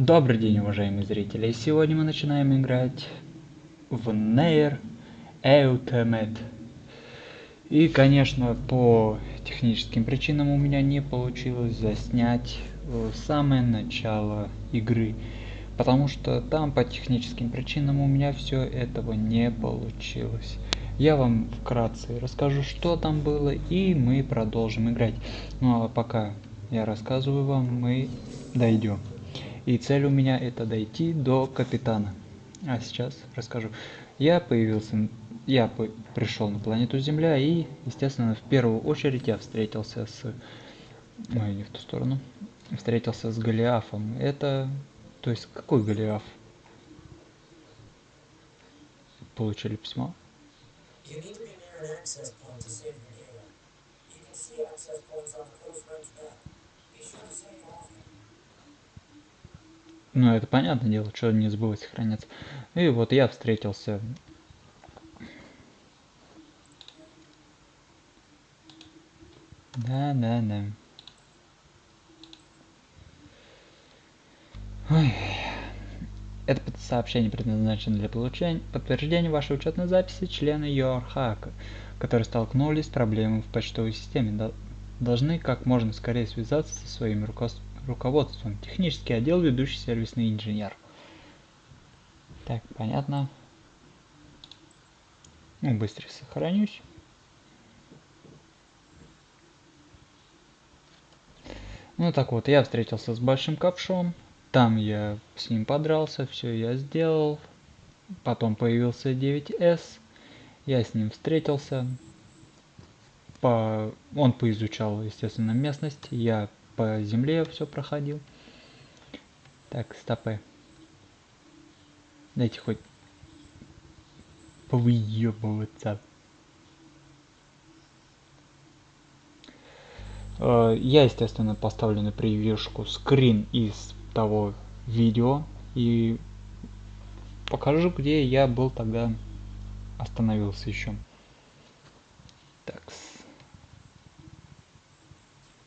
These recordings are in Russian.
Добрый день, уважаемые зрители! Сегодня мы начинаем играть в Nair Ultimate. И, конечно, по техническим причинам у меня не получилось заснять э, самое начало игры. Потому что там по техническим причинам у меня все этого не получилось. Я вам вкратце расскажу, что там было, и мы продолжим играть. Ну а пока я рассказываю вам, мы дойдем. И цель у меня это дойти до капитана. А сейчас расскажу. Я появился, я пришел на планету Земля и, естественно, в первую очередь я встретился с... Ой, не в ту сторону. Встретился с Голиафом. Это... То есть, какой Голиаф? Получили письмо. You Ну, это понятное дело, что не забывать сохраняться. И вот я встретился Да, да, да. Ой. Это сообщение предназначено для получения подтверждения вашей учетной записи члена ЮАРХАК, которые столкнулись с проблемой в почтовой системе. Должны как можно скорее связаться со своим руководством руководством. Технический отдел, ведущий сервисный инженер. Так, понятно. Ну, быстро сохранюсь. Ну так вот, я встретился с большим ковшом. Там я с ним подрался, все я сделал. Потом появился 9S. Я с ним встретился. По... Он поизучал, естественно, местность. Я по земле все проходил. Так, стопы. Дайте хоть повыебываться. Э, я, естественно, поставлю на превьюшку скрин из того видео и покажу, где я был тогда остановился еще. Так,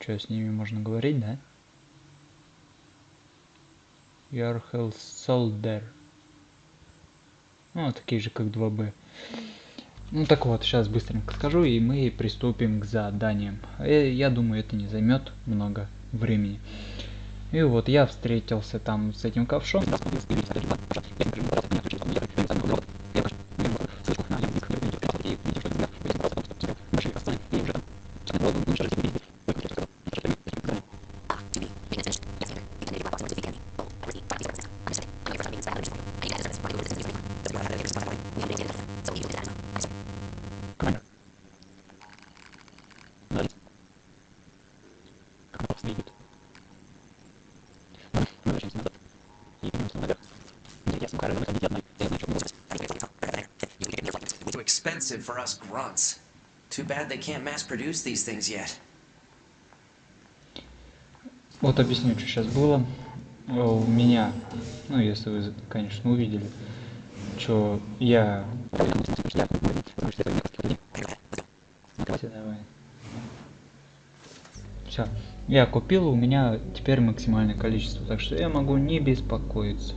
что, с ними можно говорить, да? Ярхел Солдер. Ну, такие же, как 2B. Ну так вот, сейчас быстренько скажу, и мы приступим к заданиям. Э, я думаю, это не займет много времени. И вот я встретился там с этим ковшом. Expensive for us grunts. Too bad they can't mass produce these things yet. Вот объясню, что сейчас было. У меня, ну если вы, конечно, увидели, что я... Все, я купил, у меня теперь максимальное количество, так что я могу не беспокоиться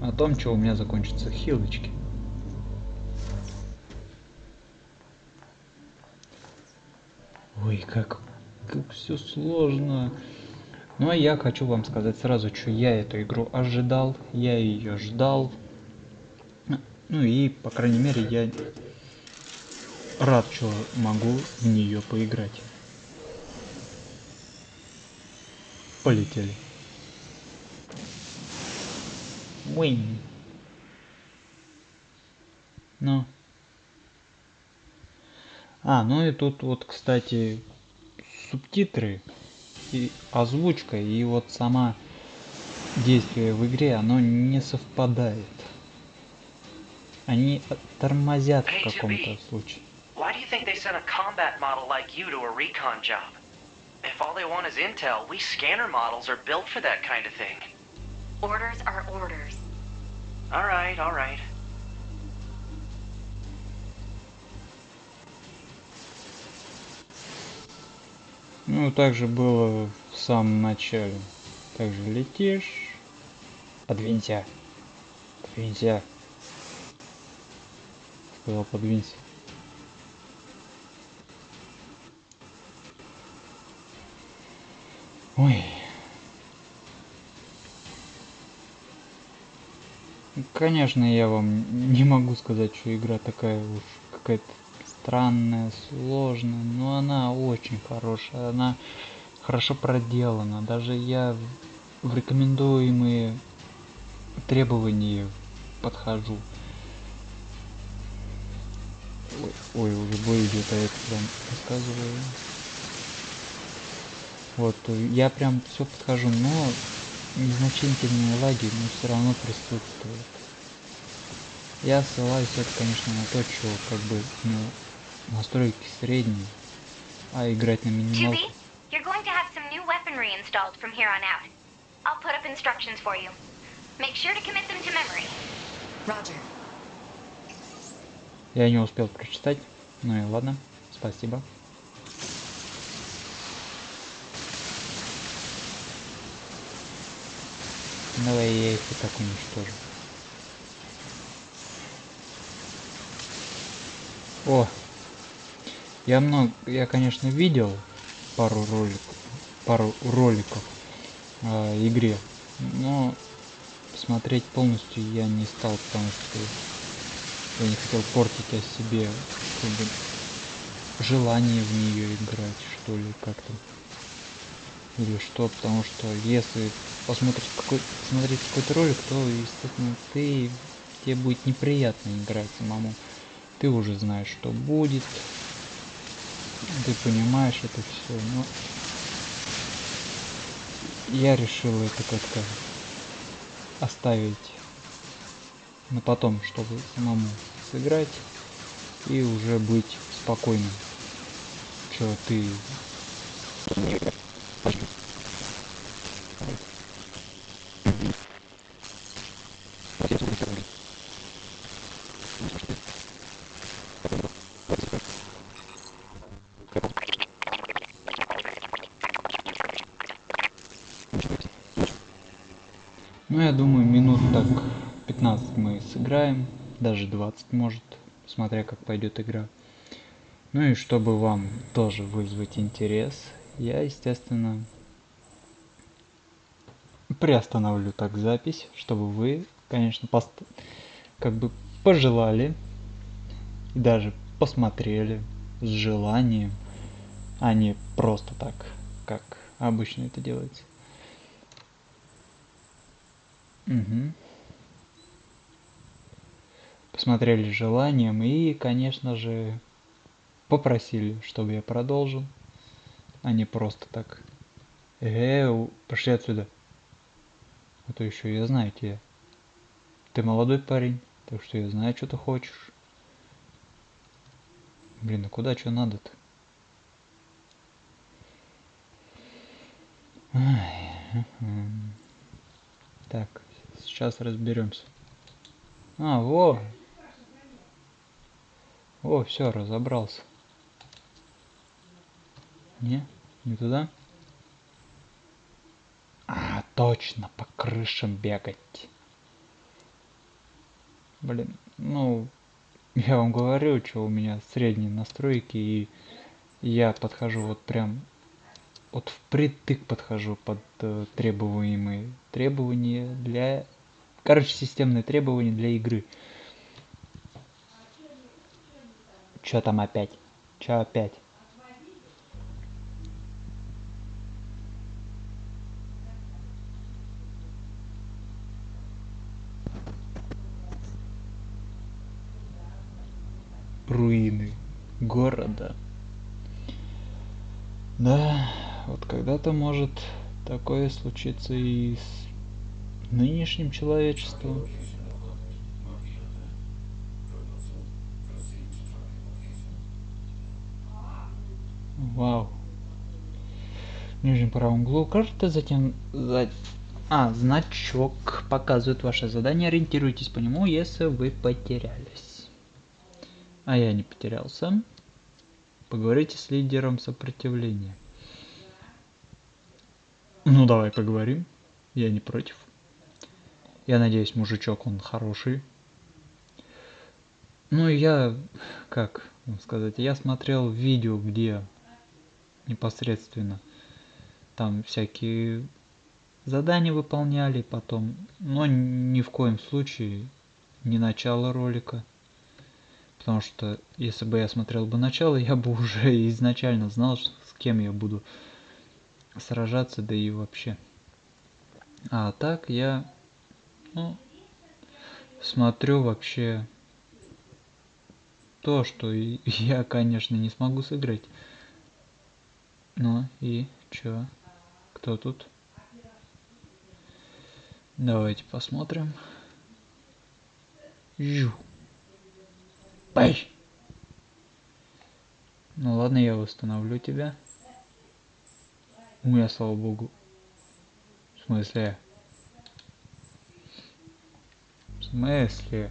о том, что у меня закончатся хилочки. Ой, как, как все сложно. Ну а я хочу вам сказать сразу, что я эту игру ожидал, я ее ждал. Ну и, по крайней мере, я рад, что могу в нее поиграть. Полетели. Уинь. Ну. А, ну и тут вот, кстати, субтитры и озвучка, и вот сама действие в игре, оно не совпадает. Они тормозят в каком-то случае. Why do you think they sent a combat model like you to a recon job? If all they want is intel, we scanner models are built for that kind of thing. Orders are orders. Alright, alright. Ну, также было в самом начале. Также летишь. Подвинься. Подвинься. Сказал, подвинься. Ой. Конечно, я вам не могу сказать, что игра такая уж какая-то странная, сложная, но она очень хорошая, она хорошо проделана. Даже я в рекомендуемые требования подхожу. Ой, ой уже бой идет, а я прям рассказываю. Вот, я прям все подхожу, но незначительные лаги, но все равно присутствуют. Я ссылаюсь это, конечно, на то, что как бы ну, настройки средние, а играть на минималку. You're going to have some new weaponry installed from here on out. I'll put up instructions for you. Make sure to commit them to memory. Roger. Я не успел прочитать, ну и ладно, спасибо. Давай я их и так уничтожу. О! Я много, я конечно видел пару роликов, пару роликов о игре, но смотреть полностью я не стал, потому что я не хотел портить о себе как бы, желание в нее играть, что ли, как-то или что, потому что если посмотришь какой смотреть какой-то ролик, то естественно ты тебе будет неприятно играть самому. Ты уже знаешь, что будет, ты понимаешь это все, но я решил это как-то оставить на потом, чтобы самому сыграть и уже быть спокойным. Что ты Ну, я думаю, минут так 15 мы сыграем, даже 20 может, смотря как пойдет игра. Ну и чтобы вам тоже вызвать интерес, я, естественно, приостановлю так запись, чтобы вы, конечно, пост как бы пожелали и даже посмотрели с желанием, а не просто так, как обычно это делается. Угу. Посмотрели желанием и, конечно же, попросили, чтобы я продолжил, а не просто так. Э, пошли отсюда. А то еще я знаю тебя. Ты молодой парень, так что я знаю, что ты хочешь. Блин, а куда что надо-то? Так, сейчас разберемся. А, во! О, все, разобрался. Не, не туда? А, точно, по крышам бегать. Блин, ну, я вам говорю, что у меня средние настройки, и я подхожу вот прям, вот впритык подхожу под э, требуемые требования для, короче, системные требования для игры. Чё там опять? Чё опять? руины города. Да, вот когда-то может такое случиться и с нынешним человечеством. Вау. В нижнем правом углу карты, затем за... А, значок показывает ваше задание. Ориентируйтесь по нему, если вы потерялись. А я не потерялся. Поговорите с лидером сопротивления. Ну давай поговорим. Я не против. Я надеюсь, мужичок он хороший. Ну, я, как сказать, я смотрел видео, где непосредственно там всякие задания выполняли потом, но ни в коем случае не начало ролика. Потому что если бы я смотрел бы начало, я бы уже изначально знал, с кем я буду сражаться, да и вообще. А так я ну, смотрю вообще то, что я, конечно, не смогу сыграть. Ну и чё? Кто тут? Давайте посмотрим. Жу. Пай! Ну ладно, я восстановлю тебя. У меня, слава богу. В смысле? В смысле?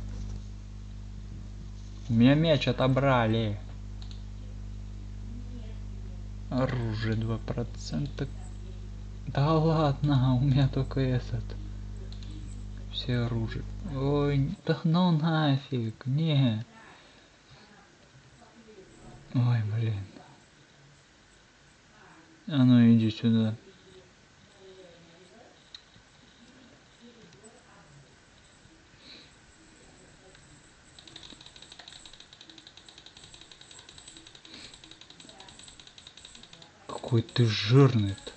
У меня мяч отобрали. Оружие 2%. Да ладно, у меня только этот. Все оружие. Ой, да ну нафиг, не. Ой, блин. А ну иди сюда. Какой ты жирный -то.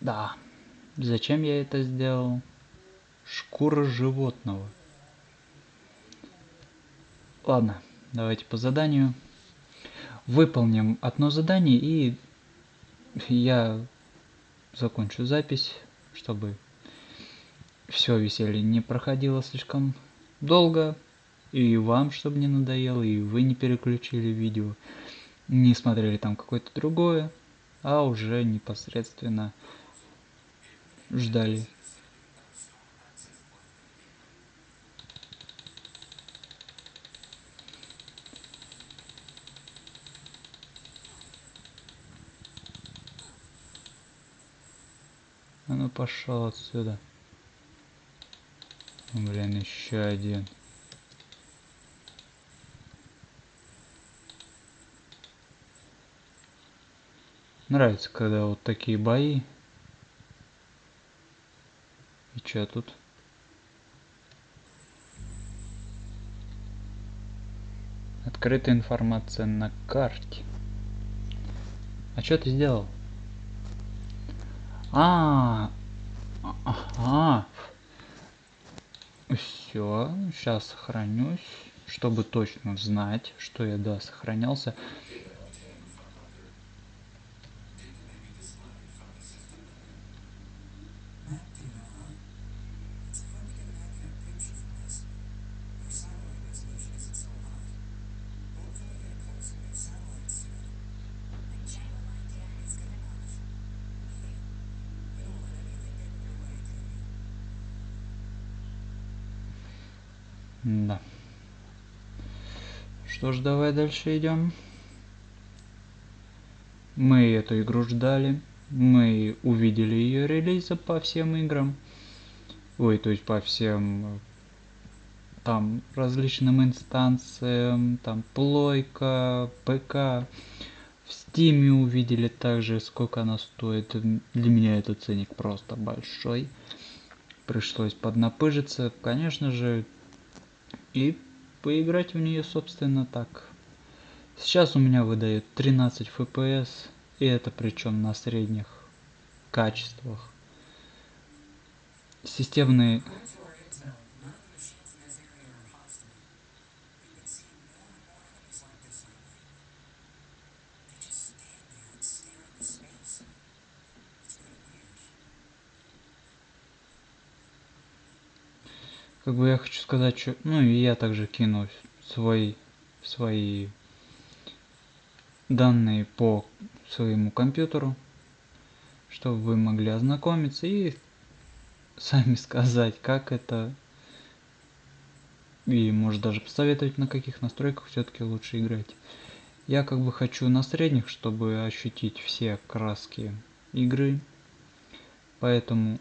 Да. Зачем я это сделал? Шкура животного. Ладно, давайте по заданию. Выполним одно задание и я закончу запись, чтобы все веселье не проходило слишком долго. И вам, чтобы не надоело, и вы не переключили видео, не смотрели там какое-то другое, а уже непосредственно ждали. А ну пошел отсюда. Блин, еще один. Нравится, когда вот такие бои и что тут? Открытая информация на карте. А что ты сделал? А, ага. Все, сейчас сохранюсь, чтобы точно знать, что я да сохранялся. Да. Ж, давай дальше идем. Мы эту игру ждали. Мы увидели ее релиза по всем играм. Ой, то есть по всем там различным инстанциям, там плойка, ПК. В стиме увидели также, сколько она стоит. Для меня этот ценник просто большой. Пришлось поднапыжиться. Конечно же, и поиграть в нее собственно так. Сейчас у меня выдает 13 FPS, и это причем на средних качествах. Системные как бы я хочу сказать, что, ну и я также кину свои, свои данные по своему компьютеру, чтобы вы могли ознакомиться и сами сказать, как это. И может даже посоветовать, на каких настройках все-таки лучше играть. Я как бы хочу на средних, чтобы ощутить все краски игры. Поэтому,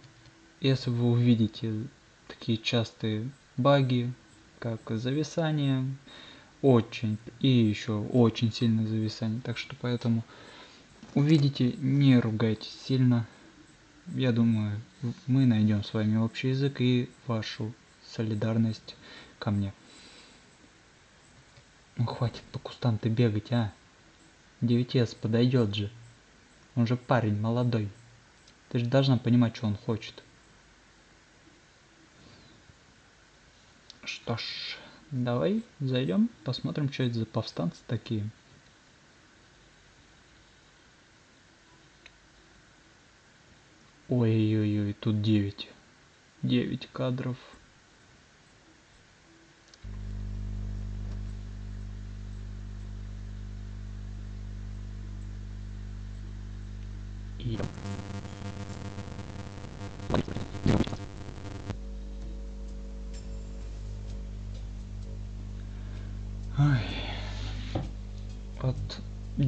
если вы увидите такие частые баги, как зависание, очень и еще очень сильное зависание. Так что поэтому увидите, не ругайтесь сильно. Я думаю, мы найдем с вами общий язык и вашу солидарность ко мне. Ну хватит по кустам ты бегать, а. 9 подойдет же. Он же парень молодой. Ты же должна понимать, что он хочет. Что ж, давай зайдем, посмотрим, что это за повстанцы такие. Ой-ой-ой, тут 9. 9 кадров. И...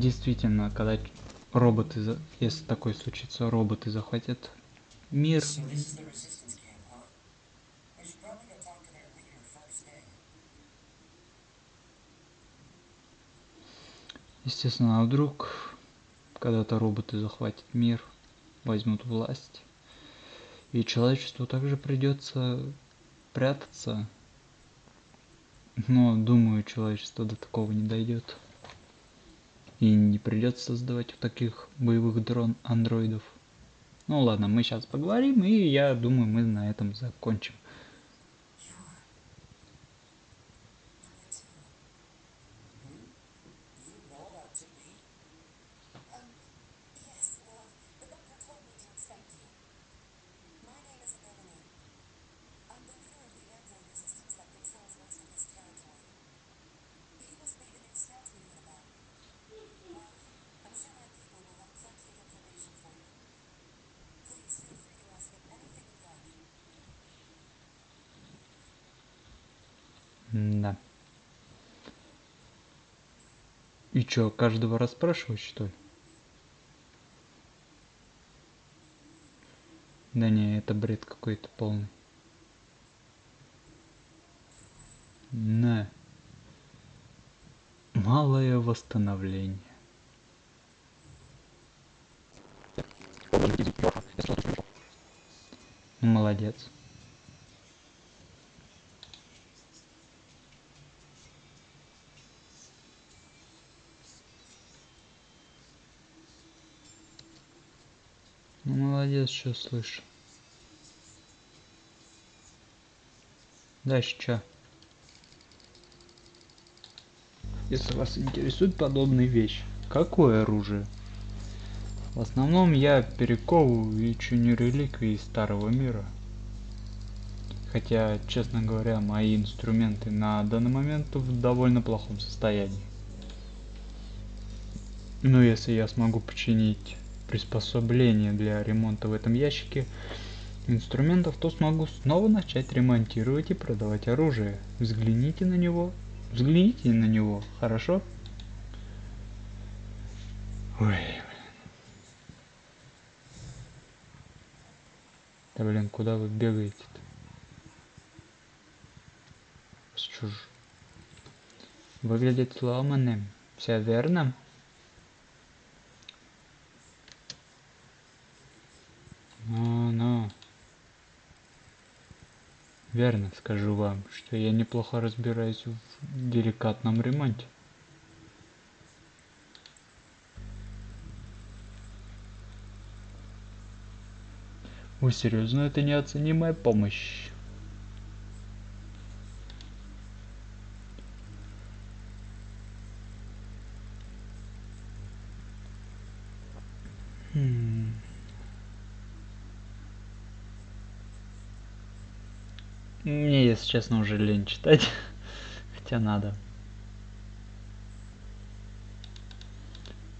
действительно, когда роботы, если такое случится, роботы захватят мир. Естественно, а вдруг когда-то роботы захватят мир, возьмут власть, и человечеству также придется прятаться. Но, думаю, человечество до такого не дойдет. И не придется создавать таких боевых дрон андроидов. Ну ладно, мы сейчас поговорим, и я думаю, мы на этом закончим. Да. Чё, каждого расспрашивать, что ли? Да не, это бред какой-то полный. На. Малое восстановление. Молодец. Ну, что слышу. Дальше что? Если вас интересует подобные вещи, какое оружие? В основном я перековываю и чиню реликвии старого мира. Хотя, честно говоря, мои инструменты на данный момент в довольно плохом состоянии. Но если я смогу починить приспособление для ремонта в этом ящике инструментов, то смогу снова начать ремонтировать и продавать оружие. Взгляните на него. Взгляните на него, хорошо? Ой. Да блин, куда вы бегаете-то? Выглядит сломанным. Все верно? Ну, ну. Верно скажу вам, что я неплохо разбираюсь в деликатном ремонте. Ой, серьезно, это неоценимая помощь. Хм. Мне, если честно, уже лень читать. Хотя надо.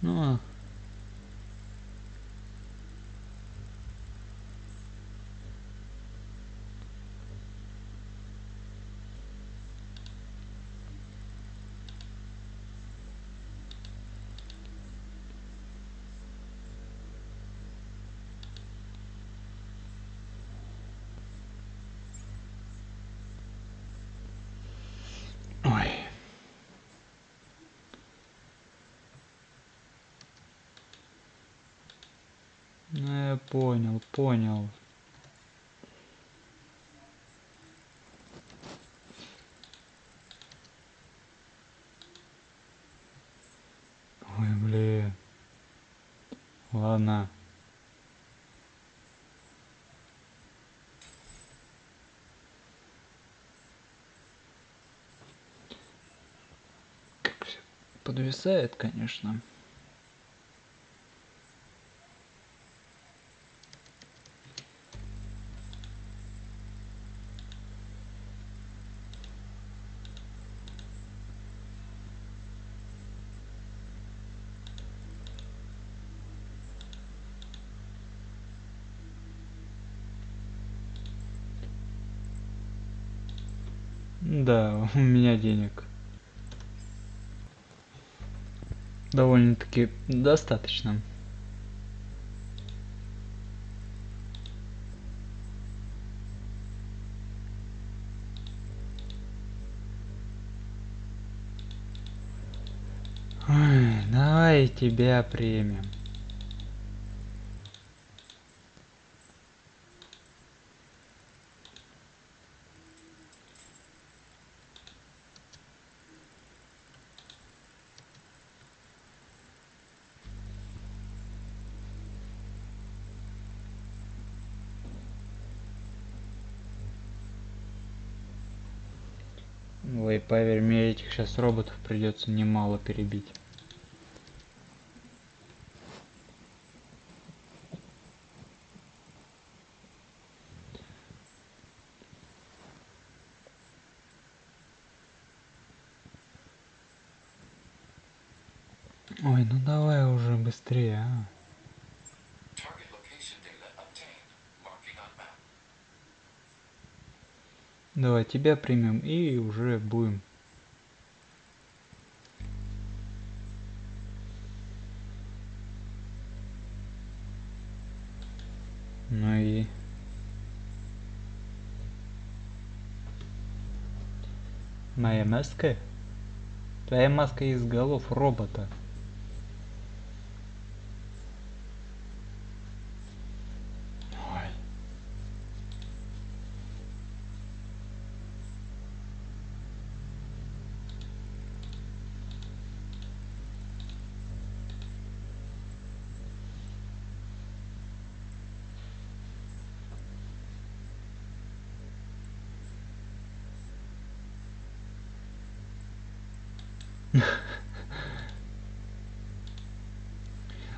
Ну, а. Понял, понял. Ой, блин. Ладно. Подвисает, конечно. у меня денег. Довольно-таки достаточно. Ой, давай тебя примем. Поверь, мне этих сейчас роботов придется немало перебить. Ой, ну давай уже быстрее, а. Давай тебя примем и уже будем. Ну и... Моя маска? Твоя маска из голов робота.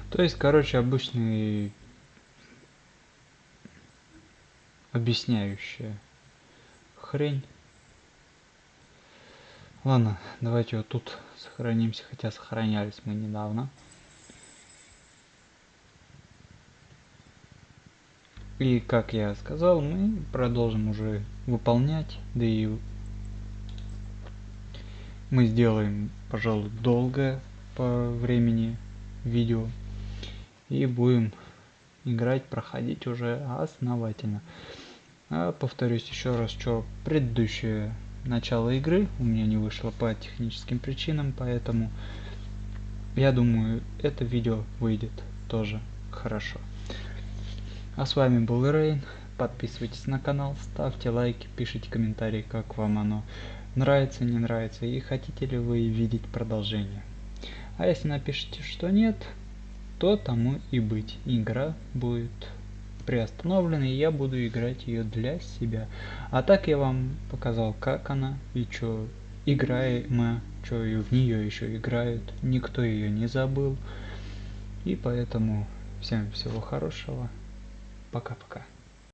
То есть, короче, обычный объясняющая хрень. Ладно, давайте вот тут сохранимся, хотя сохранялись мы недавно. И как я сказал, мы продолжим уже выполнять, да и мы сделаем, пожалуй, долгое по времени видео и будем играть, проходить уже основательно. А повторюсь еще раз, что предыдущее начало игры у меня не вышло по техническим причинам, поэтому я думаю, это видео выйдет тоже хорошо. А с вами был Рейн. Подписывайтесь на канал, ставьте лайки, пишите комментарии, как вам оно нравится, не нравится и хотите ли вы видеть продолжение. А если напишите, что нет, то тому и быть. Игра будет приостановлена, и я буду играть ее для себя. А так я вам показал, как она и что играем, что и в нее еще играют. Никто ее не забыл. И поэтому всем всего хорошего. Пока-пока.